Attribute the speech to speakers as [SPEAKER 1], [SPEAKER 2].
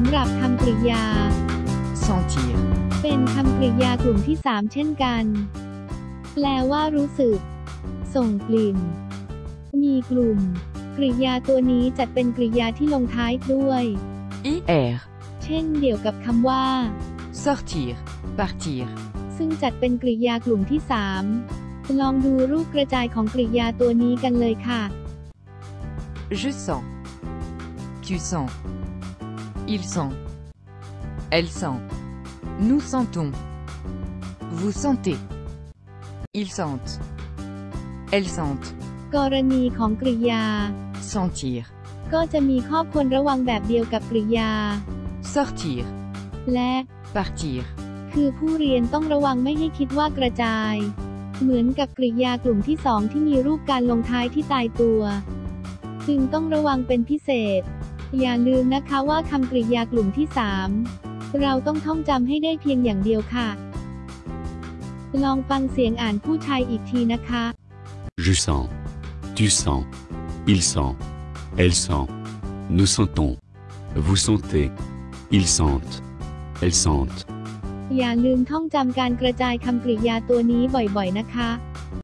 [SPEAKER 1] ำหรับคำกริยา
[SPEAKER 2] sentir,
[SPEAKER 1] เป็นคำกริยากลุ่มที่ 3 เช่นกัน แปลว่ารู้สึก ส่งกลิ่น มีกลุ่ม กริยาตัวนี้จัดเป็นกริยาที่ลงท้ายด้วย
[SPEAKER 2] ir,
[SPEAKER 1] เช่นเดียวกับคำว่า
[SPEAKER 2] sortir, partir,
[SPEAKER 1] ซึ่งจัดเป็นกริยากลุ่มที่ 3 ลองดูรูปกระจายของกริยาตัวนี้กันเลยค่ะ
[SPEAKER 2] je sens, tu sens, il sent, elle sent, nous sentons, vous sentez, ils sentent, elles sentent,
[SPEAKER 1] กรณีของกริยา
[SPEAKER 2] sentir,
[SPEAKER 1] ก็จะมีข้อควรระวังแบบเดียวกับกริยา
[SPEAKER 2] sortir,
[SPEAKER 1] และ
[SPEAKER 2] partir,
[SPEAKER 1] คือผู้เรียนต้องระวังไม่ให้คิดว่ากระจาย เหมือนกับกริยากลุ่มที่สองที่มีรูปการลงท้ายที่ตายตัว จึงต้องระวังเป็นพิเศษ อย่าลืมนะคะว่าคำกริยากลุ่มที่สามเราต้องท่องจำให้ได้เพียงอย่างเดียวค่ะ ลองฟังเสียงอ่านผู้ชายอีกทีนะคะ
[SPEAKER 3] Je sens. Tu sens. Il sent. Elle sent. Nous sentons. Vous sentez. Ils sentent. Elles sentent.
[SPEAKER 1] อย่าลืมท่องจำการกระจายคำกริยาตัวนี้บ่อยๆนะคะ